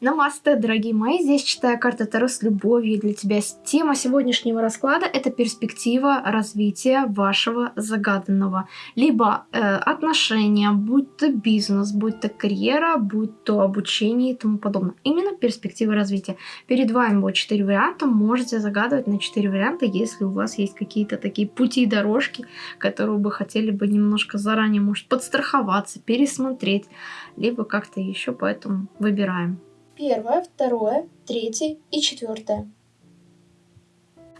Намасте, дорогие мои, здесь читаю карты Таро с любовью для тебя. Тема сегодняшнего расклада – это перспектива развития вашего загаданного. Либо э, отношения, будь то бизнес, будь то карьера, будь то обучение и тому подобное. Именно перспектива развития. Перед вами будет 4 варианта, можете загадывать на 4 варианта, если у вас есть какие-то такие пути и дорожки, которые вы хотели бы немножко заранее, может, подстраховаться, пересмотреть, либо как-то еще, поэтому выбираем первое, второе, третье и четвертое.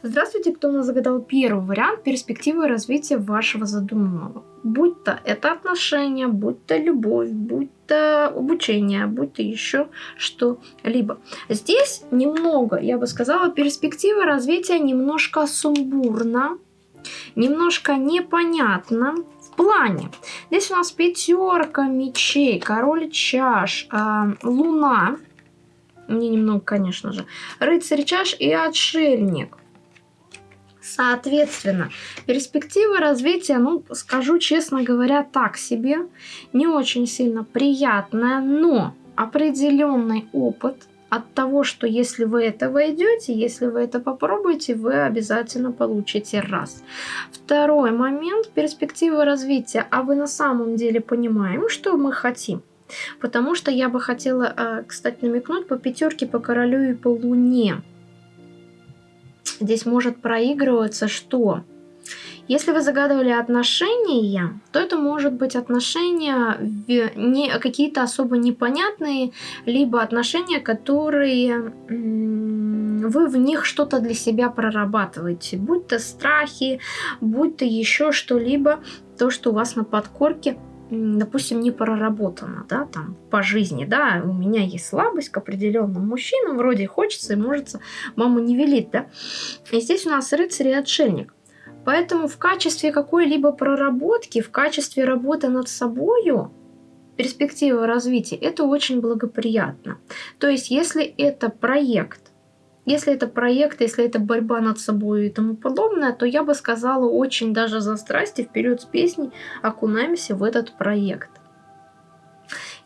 Здравствуйте, кто у нас загадал первый вариант перспективы развития вашего задуманного. Будь то это отношения, будь то любовь, будь то обучение, будь то еще что-либо. Здесь немного, я бы сказала, перспектива развития немножко сумбурно, немножко непонятно, в плане. Здесь у нас пятерка мечей, король чаш, э, луна, мне немного, конечно же. Рыцарь чаш и отшельник. Соответственно, перспективы развития, ну, скажу честно говоря, так себе, не очень сильно приятная, но определенный опыт от того, что если вы это войдете, если вы это попробуете, вы обязательно получите раз. Второй момент, перспективы развития, а вы на самом деле понимаем, что мы хотим. Потому что я бы хотела, а, кстати, намекнуть по пятерке, по королю и по луне. Здесь может проигрываться что? Если вы загадывали отношения, то это может быть отношения не какие-то особо непонятные, либо отношения, которые вы в них что-то для себя прорабатываете, будь то страхи, будь то еще что-либо, то, что у вас на подкорке допустим, не проработано, да, там, по жизни, да, у меня есть слабость к определенным мужчинам, вроде хочется и может, мама не велит, да. И здесь у нас рыцарь и отшельник. Поэтому в качестве какой-либо проработки, в качестве работы над собою, перспектива развития, это очень благоприятно. То есть, если это проект, если это проект, если это борьба над собой и тому подобное, то я бы сказала очень даже за страсти вперед с песней окунаемся в этот проект.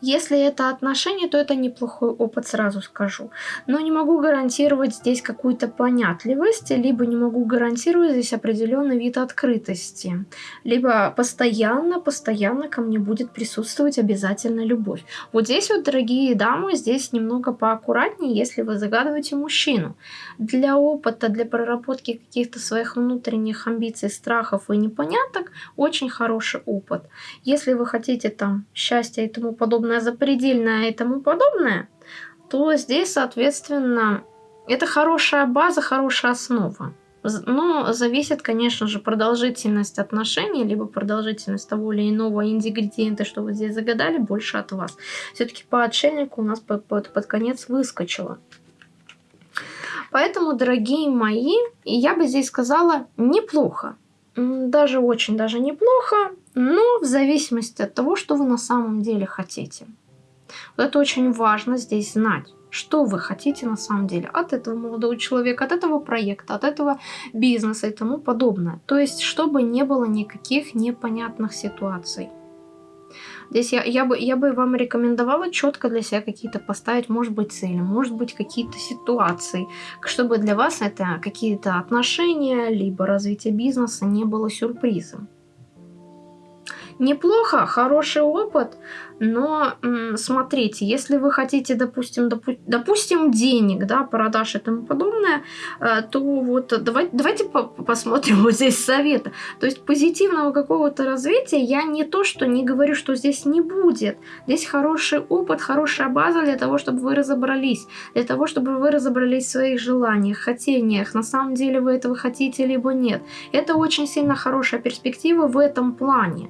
Если это отношения, то это неплохой опыт, сразу скажу. Но не могу гарантировать здесь какую-то понятливость, либо не могу гарантировать здесь определенный вид открытости. Либо постоянно, постоянно ко мне будет присутствовать обязательно любовь. Вот здесь вот, дорогие дамы, здесь немного поаккуратнее, если вы загадываете мужчину. Для опыта, для проработки каких-то своих внутренних амбиций, страхов и непоняток, очень хороший опыт. Если вы хотите там счастья и тому подобное, на запредельное и тому подобное, то здесь, соответственно, это хорошая база, хорошая основа. Но зависит, конечно же, продолжительность отношений, либо продолжительность того или иного ингредиента, что вы здесь загадали, больше от вас. Все-таки по отшельнику у нас под, под, под конец выскочило. Поэтому, дорогие мои, я бы здесь сказала неплохо. Даже очень даже неплохо, но в зависимости от того, что вы на самом деле хотите. Вот это очень важно здесь знать, что вы хотите на самом деле от этого молодого человека, от этого проекта, от этого бизнеса и тому подобное. То есть, чтобы не было никаких непонятных ситуаций. Здесь я, я, бы, я бы вам рекомендовала четко для себя какие-то поставить, может быть, цели, может быть, какие-то ситуации, чтобы для вас это какие-то отношения, либо развитие бизнеса не было сюрпризом. Неплохо, хороший опыт, но смотрите, если вы хотите, допустим, допу допустим, денег, да, продаж и тому подобное, э, то вот давайте, давайте по посмотрим вот здесь совета. То есть позитивного какого-то развития я не то, что не говорю, что здесь не будет. Здесь хороший опыт, хорошая база для того, чтобы вы разобрались, для того, чтобы вы разобрались в своих желаниях, хотениях, на самом деле вы этого хотите, либо нет. Это очень сильно хорошая перспектива в этом плане.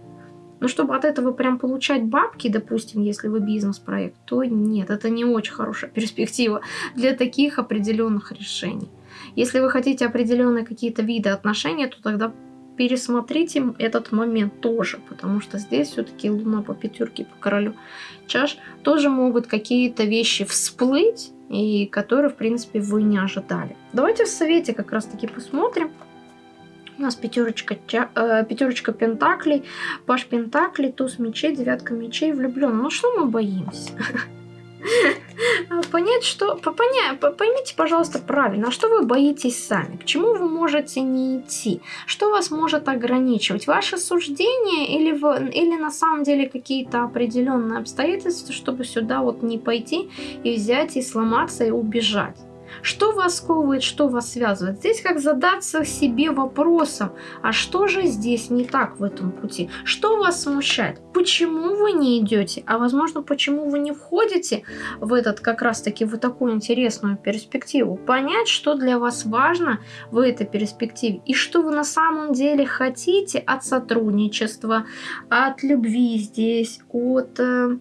Но чтобы от этого прям получать бабки, допустим, если вы бизнес-проект, то нет, это не очень хорошая перспектива для таких определенных решений. Если вы хотите определенные какие-то виды отношений, то тогда пересмотрите этот момент тоже, потому что здесь все-таки луна по пятерке, по королю чаш, тоже могут какие-то вещи всплыть, и которые, в принципе, вы не ожидали. Давайте в совете как раз-таки посмотрим, у нас пятерочка, э, пятерочка пентаклей, паш пентаклей, туз мечей, девятка мечей, влюблен. Ну что мы боимся? Понять, что... Поня... Поймите, пожалуйста, правильно, а что вы боитесь сами? К чему вы можете не идти? Что вас может ограничивать? Ваше суждение или, в... или на самом деле какие-то определенные обстоятельства, чтобы сюда вот не пойти и взять и сломаться и убежать? Что вас сковывает, что вас связывает? Здесь как задаться себе вопросом, а что же здесь не так в этом пути? Что вас смущает? Почему вы не идете? А возможно, почему вы не входите в этот как раз-таки в такую интересную перспективу? Понять, что для вас важно в этой перспективе и что вы на самом деле хотите от сотрудничества, от любви здесь, от э,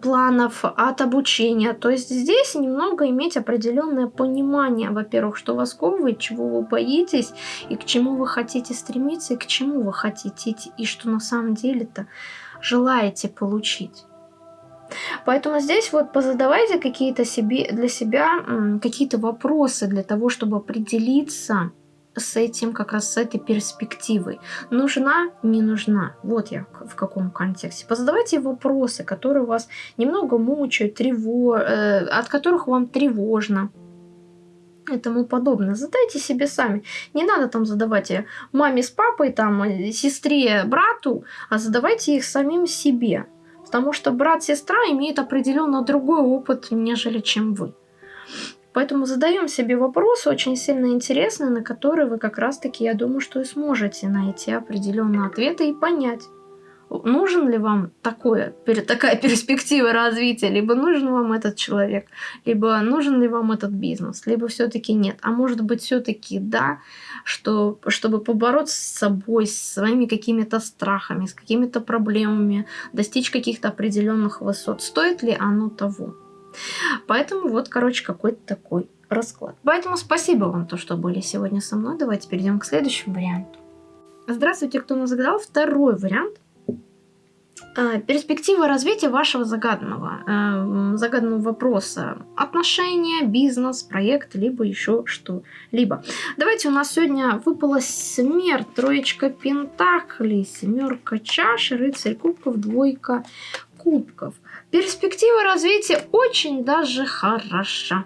планов, от обучения. То есть здесь немного иметь определенное понимание, во-первых, что вас сковывает, чего вы боитесь, и к чему вы хотите стремиться, и к чему вы хотите идти, и что на самом деле-то желаете получить. Поэтому здесь вот позадавайте какие-то себе, для себя какие-то вопросы для того, чтобы определиться, с этим, как раз с этой перспективой. Нужна, не нужна. Вот я в каком контексте. Позадавайте вопросы, которые вас немного мучают, трево... э, от которых вам тревожно и тому подобное. Задайте себе сами. Не надо там задавать маме с папой, там, сестре, брату, а задавайте их самим себе. Потому что брат-сестра имеет определенно другой опыт, нежели чем вы. Поэтому задаем себе вопросы очень сильно интересные, на которые вы как раз-таки, я думаю, что и сможете найти определенные ответы и понять, нужен ли вам такое, такая перспектива развития, либо нужен вам этот человек, либо нужен ли вам этот бизнес, либо все-таки нет. А может быть все-таки да, что, чтобы побороться с собой, с своими какими-то страхами, с какими-то проблемами, достичь каких-то определенных высот. Стоит ли оно того? Поэтому вот, короче, какой-то такой расклад. Поэтому спасибо вам, то, что были сегодня со мной. Давайте перейдем к следующему варианту. Здравствуйте, кто нас загадал. Второй вариант. А, перспектива развития вашего загаданного, э, загаданного вопроса. Отношения, бизнес, проект, либо еще что-либо. Давайте у нас сегодня выпала смерть, троечка пентаклей, семерка чаш, рыцарь кубков, двойка кубков. Перспектива развития очень даже хороша.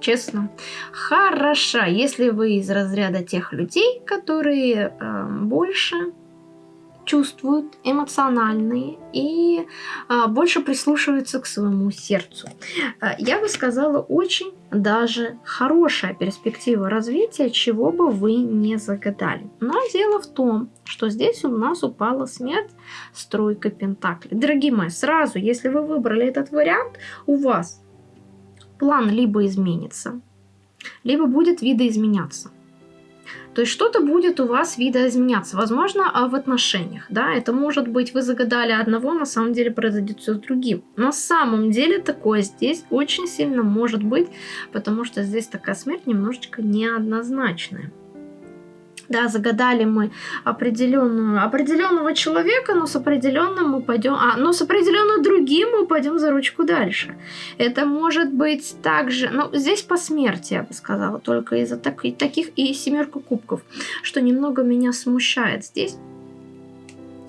Честно, хороша, если вы из разряда тех людей, которые э, больше чувствуют, эмоциональные и а, больше прислушиваются к своему сердцу. А, я бы сказала, очень даже хорошая перспектива развития, чего бы вы не загадали. Но дело в том, что здесь у нас упала смерть стройка пентаклей. Дорогие мои, сразу, если вы выбрали этот вариант, у вас план либо изменится, либо будет видоизменяться. То есть что-то будет у вас видоизменяться, возможно, а в отношениях, да, это может быть вы загадали одного, на самом деле произойдет все с другим. На самом деле такое здесь очень сильно может быть, потому что здесь такая смерть немножечко неоднозначная да, загадали мы определенную, определенного человека, но с определенным мы пойдем, а, но с определенным другим мы пойдем за ручку дальше. Это может быть также, ну, здесь по смерти, я бы сказала, только из-за так, таких и семерка кубков, что немного меня смущает здесь.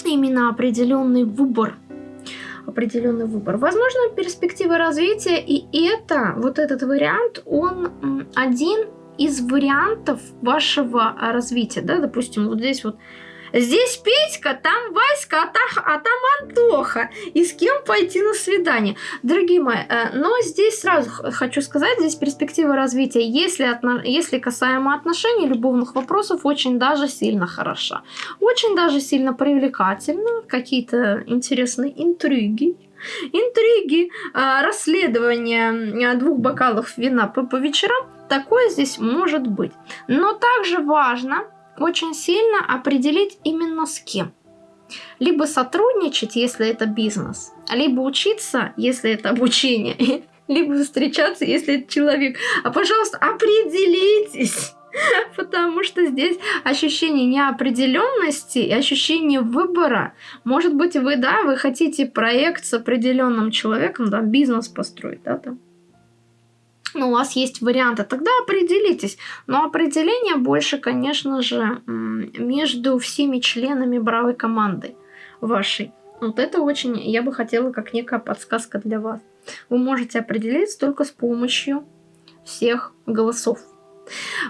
Именно определенный выбор определенный выбор. Возможно, перспектива развития, и это, вот этот вариант, он один из вариантов вашего а, развития, да, допустим, вот здесь вот Здесь Петька, там Васька, а, та, а там Антоха. И с кем пойти на свидание? Дорогие мои, э, но здесь сразу хочу сказать, здесь перспектива развития, если, отно, если касаемо отношений, любовных вопросов, очень даже сильно хороша. Очень даже сильно привлекательна. Какие-то интересные интриги. Интриги, э, расследование э, двух бокалов вина по, по вечерам Такое здесь может быть. Но также важно очень сильно определить именно с кем. Либо сотрудничать, если это бизнес, либо учиться, если это обучение, либо встречаться, если это человек. А, пожалуйста, определитесь. Потому что здесь ощущение неопределенности и ощущение выбора. Может быть, вы, да, вы хотите проект с определенным человеком, да, бизнес построить, да, там ну, у вас есть варианты, тогда определитесь. Но определение больше, конечно же, между всеми членами бравой команды вашей. Вот это очень, я бы хотела, как некая подсказка для вас. вы можете определиться только с помощью всех голосов.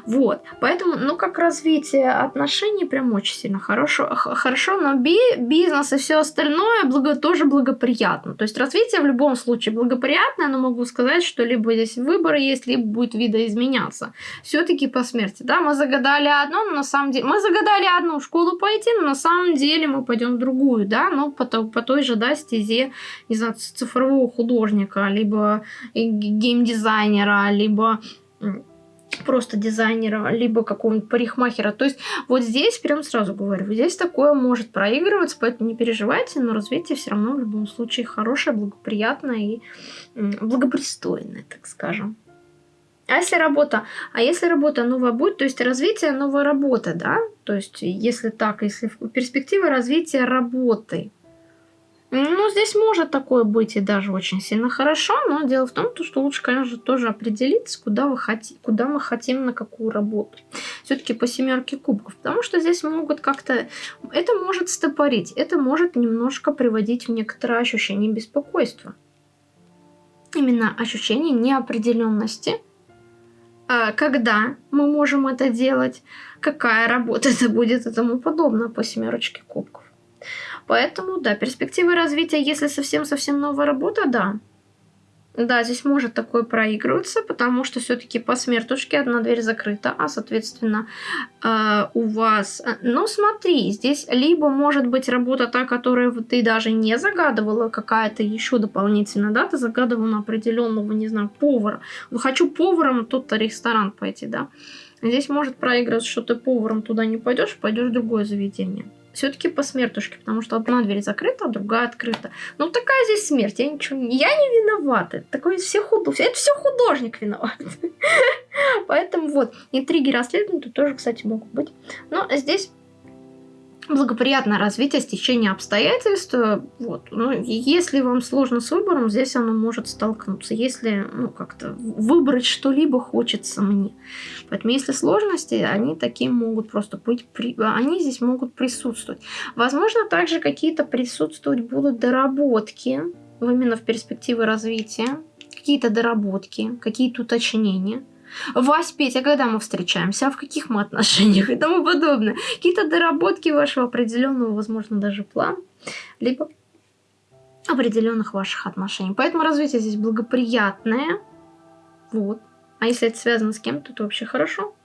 Вот, поэтому, ну, как развитие отношений прям очень сильно хорошо, хорошо но би бизнес и все остальное благо, тоже благоприятно. То есть развитие в любом случае благоприятное, но могу сказать, что либо здесь выборы есть, либо будет видоизменяться. Все-таки по смерти, да, мы загадали одно, но на самом деле, мы загадали одну школу пойти, но на самом деле мы пойдем в другую, да, но по, по той же, да, стезе, не знаю, цифрового художника, либо геймдизайнера, либо просто дизайнера, либо какого-нибудь парикмахера. То есть вот здесь, прям сразу говорю, здесь такое может проигрываться, поэтому не переживайте, но развитие все равно в любом случае хорошее, благоприятное и благопристойное, так скажем. А если работа? А если работа новая будет, то есть развитие новой работы, да? То есть если так, если перспектива развития работы – ну, здесь может такое быть и даже очень сильно хорошо, но дело в том, что лучше, конечно, тоже определиться, куда, вы хотите, куда мы хотим, на какую работу. Все-таки по семерке кубков, потому что здесь могут как-то... Это может стопорить, это может немножко приводить в некоторое ощущение беспокойства. Именно ощущение неопределенности, а, когда мы можем это делать, какая работа это будет и тому подобное по семерочке кубков. Поэтому, да, перспективы развития, если совсем-совсем новая работа, да. Да, здесь может такое проигрываться, потому что все-таки по смертушке одна дверь закрыта, а, соответственно, э, у вас... Ну, смотри, здесь либо может быть работа та, которую ты даже не загадывала, какая-то еще дополнительная, да, ты загадывала на определенного, не знаю, повара. Хочу поваром тут-то ресторан пойти, да. Здесь может проигрываться, что ты поваром туда не пойдешь, пойдешь в другое заведение все-таки по смертушке, потому что одна дверь закрыта, а другая открыта. Ну, такая здесь смерть, я ничего, я не виновата. Такой все худ... это все художник виноват. Поэтому вот, интриги расследования тоже, кстати, могут быть. Но здесь благоприятное развитие, стечение обстоятельств. Вот. Ну, если вам сложно с выбором, здесь оно может столкнуться. Если ну, как-то выбрать что-либо хочется мне. Поэтому если сложности, они такие могут просто быть, при... они здесь могут присутствовать. Возможно, также какие-то присутствовать будут доработки именно в перспективе развития, какие-то доработки, какие-то уточнения. Вась, Петя, когда мы встречаемся, а в каких мы отношениях и тому подобное. Какие-то доработки вашего определенного, возможно, даже плана, либо определенных ваших отношений. Поэтому развитие здесь благоприятное. Вот. А если это связано с кем-то, то вообще хорошо.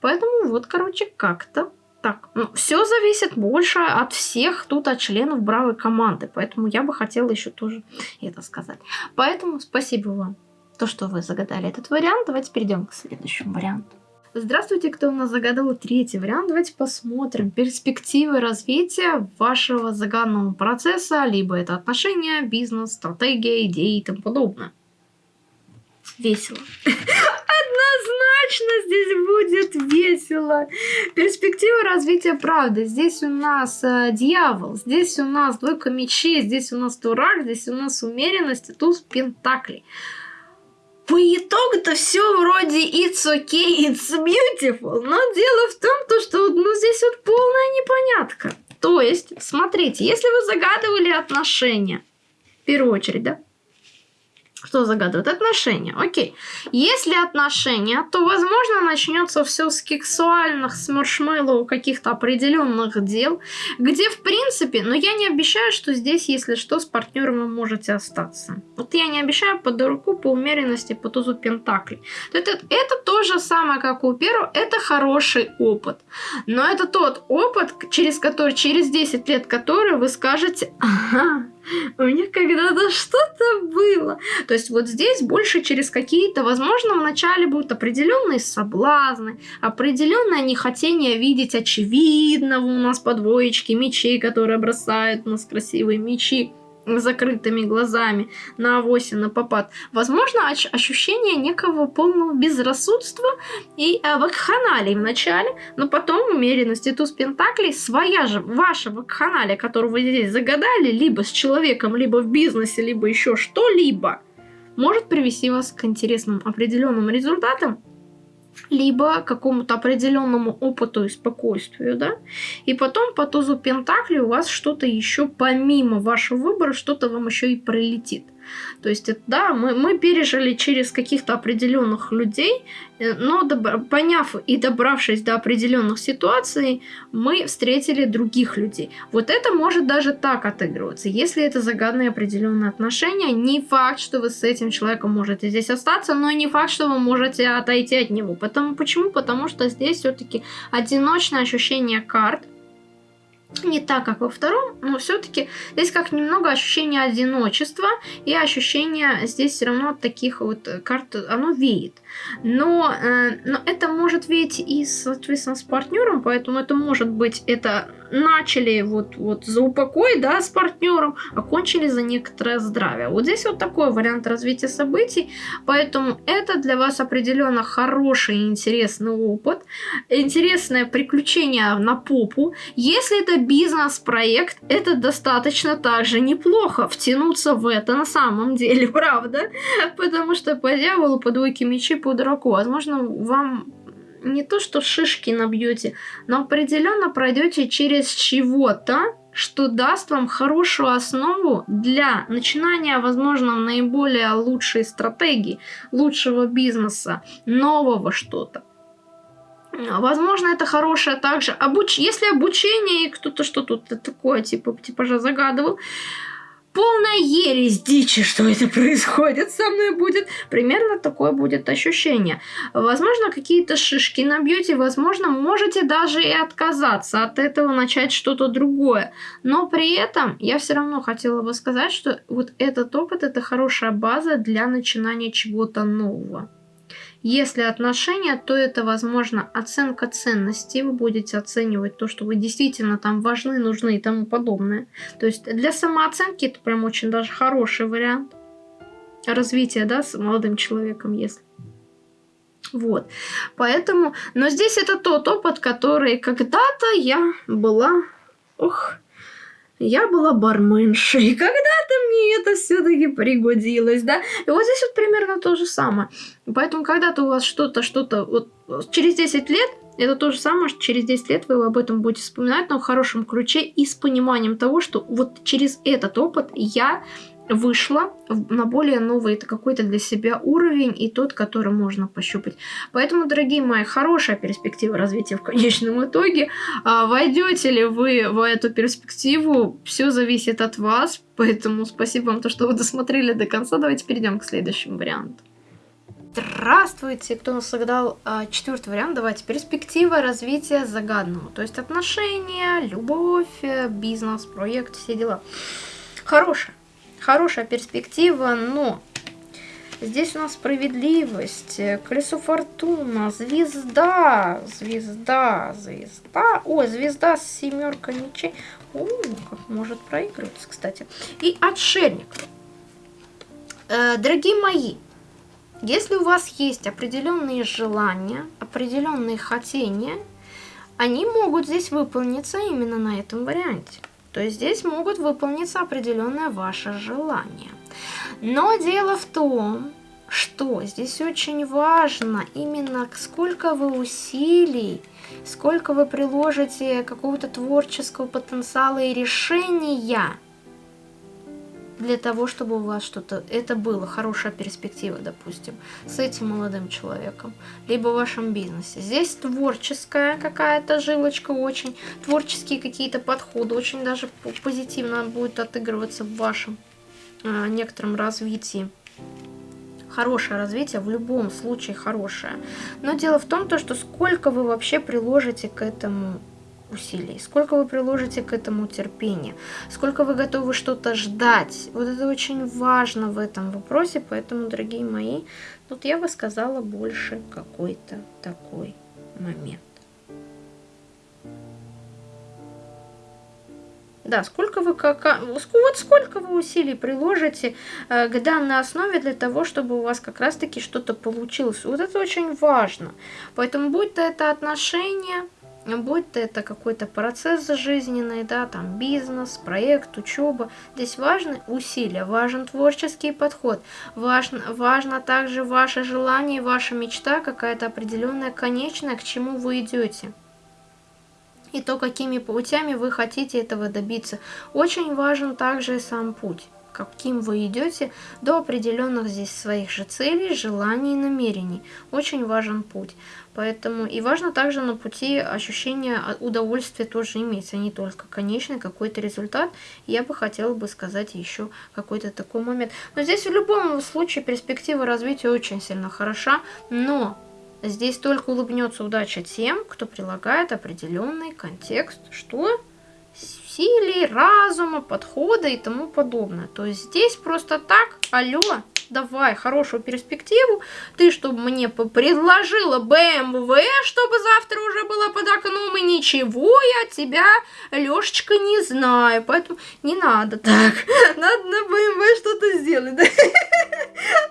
Поэтому вот, короче, как-то так. Ну, все зависит больше от всех тут, от членов бравой команды. Поэтому я бы хотела еще тоже это сказать. Поэтому спасибо вам то, что вы загадали этот вариант. Давайте перейдем к следующему варианту. Здравствуйте, кто у нас загадал третий вариант. Давайте посмотрим перспективы развития вашего загаданного процесса, либо это отношения, бизнес, стратегия, идеи и тому подобное. Весело. Однозначно здесь будет весело. Перспектива развития правды. Здесь у нас э, дьявол, здесь у нас двойка мечей, здесь у нас дурак, здесь у нас умеренность и туз пентаклей по итогу-то все вроде it's okay, it's beautiful, но дело в том, то, что ну, здесь вот полная непонятка. То есть, смотрите, если вы загадывали отношения, в первую очередь, да, что загадывает? Отношения. Окей. Если отношения, то, возможно, начнется все с сексуальных, с маршмеллоу каких-то определенных дел, где, в принципе, но я не обещаю, что здесь, если что, с партнером вы можете остаться. Вот я не обещаю по дураку, по умеренности, по тузу пентаклей. Это, это то же самое, как у первого, это хороший опыт. Но это тот опыт, через который, через 10 лет который вы скажете, ага, у меня когда-то что-то было. То есть вот здесь больше через какие-то, возможно, вначале будут определенные соблазны, определенное нехотение видеть очевидного у нас по двоечке мечей, которые бросают у нас красивые мечи закрытыми глазами на авось на попад. Возможно, ощущение некого полного безрассудства и э, вакханалии в начале, но потом умеренность и туз пентаклей своя же, ваша вакханалия, которую вы здесь загадали, либо с человеком, либо в бизнесе, либо еще что-либо, может привести вас к интересным определенным результатам, либо какому-то определенному опыту и спокойствию, да, и потом по тузу Пентакли у вас что-то еще помимо вашего выбора, что-то вам еще и прилетит. То есть, да, мы, мы пережили через каких-то определенных людей, э, но поняв и добравшись до определенных ситуаций, мы встретили других людей. Вот это может даже так отыгрываться. Если это загадные определенные отношения, не факт, что вы с этим человеком можете здесь остаться, но и не факт, что вы можете отойти от него. Потому, почему? Потому что здесь все-таки одиночное ощущение карт, не так, как во втором, но все-таки здесь как немного ощущение одиночества и ощущение здесь все равно от таких вот карт, оно веет. Но, э, но это может веять и, соответственно, с партнером, поэтому это может быть, это начали вот, вот за упокой, да, с партнером, окончили за некоторое здравие. Вот здесь вот такой вариант развития событий, поэтому это для вас определенно хороший и интересный опыт, интересное приключение на попу. Если это бизнес-проект, это достаточно также неплохо втянуться в это на самом деле, правда? Потому что по дьяволу, по двойке мечей, по дураку, возможно, вам не то что шишки набьете, но определенно пройдете через чего-то, что даст вам хорошую основу для начинания, возможно, наиболее лучшей стратегии, лучшего бизнеса, нового что-то. Возможно, это хорошее также обуч... Если обучение и кто-то что-то такое, типа, типа же загадывал, полная ересь дичи, что это происходит со мной будет. Примерно такое будет ощущение. Возможно, какие-то шишки набьете, возможно, можете даже и отказаться от этого, начать что-то другое. Но при этом я все равно хотела бы сказать, что вот этот опыт это хорошая база для начинания чего-то нового. Если отношения, то это, возможно, оценка ценностей. Вы будете оценивать то, что вы действительно там важны, нужны и тому подобное. То есть для самооценки это прям очень даже хороший вариант развития, да, с молодым человеком, если. Вот. Поэтому, но здесь это тот опыт, который когда-то я была, ох, я была барменшей, когда-то мне это все-таки пригодилось, да. И вот здесь вот примерно то же самое. Поэтому когда-то у вас что-то, что-то, вот через 10 лет, это то же самое, что через 10 лет вы об этом будете вспоминать, но в хорошем ключе и с пониманием того, что вот через этот опыт я вышла на более новый это какой-то для себя уровень и тот, который можно пощупать. Поэтому, дорогие мои, хорошая перспектива развития в конечном итоге. А войдете ли вы в эту перспективу, все зависит от вас. Поэтому спасибо вам, то, что вы досмотрели до конца. Давайте перейдем к следующему варианту. Здравствуйте, кто нас загадал а, четвертый вариант. Давайте перспектива развития загадного. То есть отношения, любовь, бизнес, проект, все дела. Хорошая хорошая перспектива, но здесь у нас справедливость, колесо фортуна, звезда, звезда, звезда, ой, звезда с семеркой мечей, о, как может проигрываться, кстати, и отшельник. Э, дорогие мои, если у вас есть определенные желания, определенные хотения, они могут здесь выполниться именно на этом варианте то здесь могут выполниться определенное ваше желание. Но дело в том, что здесь очень важно именно сколько вы усилий, сколько вы приложите какого-то творческого потенциала и решения для того, чтобы у вас что-то, это было, хорошая перспектива, допустим, с этим молодым человеком, либо в вашем бизнесе. Здесь творческая какая-то жилочка очень, творческие какие-то подходы, очень даже позитивно будет отыгрываться в вашем э, некотором развитии. Хорошее развитие, в любом случае хорошее. Но дело в том, то, что сколько вы вообще приложите к этому усилий, сколько вы приложите к этому терпения, сколько вы готовы что-то ждать. Вот это очень важно в этом вопросе, поэтому, дорогие мои, тут я бы сказала больше какой-то такой момент. Да, сколько вы, как, вот сколько вы усилий приложите э, к данной основе для того, чтобы у вас как раз-таки что-то получилось. Вот это очень важно. Поэтому будь то это отношения, будь то это какой-то процесс жизненный, да, там бизнес, проект, учеба, здесь важны усилия, важен творческий подход, важно, важно также ваше желание, ваша мечта, какая-то определенная конечная, к чему вы идете. И то, какими путями вы хотите этого добиться. Очень важен также и сам путь. каким вы идете до определенных здесь своих же целей, желаний и намерений. Очень важен путь. Поэтому и важно также на пути ощущение удовольствия тоже иметь, а не только конечный какой-то результат. Я бы хотела бы сказать еще какой-то такой момент. Но здесь в любом случае перспектива развития очень сильно хороша, но здесь только улыбнется удача тем, кто прилагает определенный контекст. Что? Силе, разума, подхода и тому подобное. То есть здесь просто так, алло, давай хорошую перспективу, ты чтобы мне предложила BMW, чтобы завтра уже была под окном, и ничего я тебя, Лешечка, не знаю, поэтому не надо так, надо на BMW что-то сделать,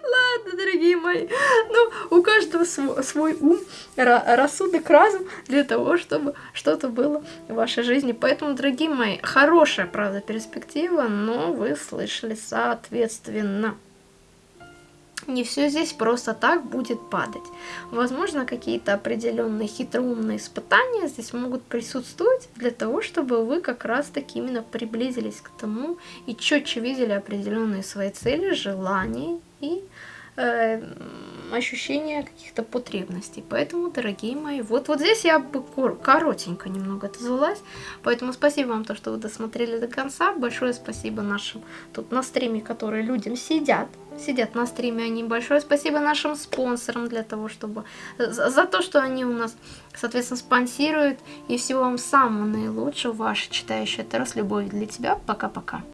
Ладно, дорогие мои, ну, у каждого свой, свой ум, рассудок, разум для того, чтобы что-то было в вашей жизни, поэтому, дорогие мои, хорошая, правда, перспектива, но вы слышали соответственно не все здесь просто так будет падать. Возможно, какие-то определенные хитроумные испытания здесь могут присутствовать для того, чтобы вы как раз таки именно приблизились к тому и четче видели определенные свои цели, желания и э, ощущения каких-то потребностей. Поэтому, дорогие мои, вот, вот здесь я бы коротенько немного отозвалась. Поэтому спасибо вам, то, что вы досмотрели до конца. Большое спасибо нашим тут на стриме, которые людям сидят. Сидят на стриме они. Большое спасибо нашим спонсорам для того, чтобы... За, за то, что они у нас, соответственно, спонсируют. И всего вам самого наилучшего. Ваша читающая Террас. Любовь для тебя. Пока-пока.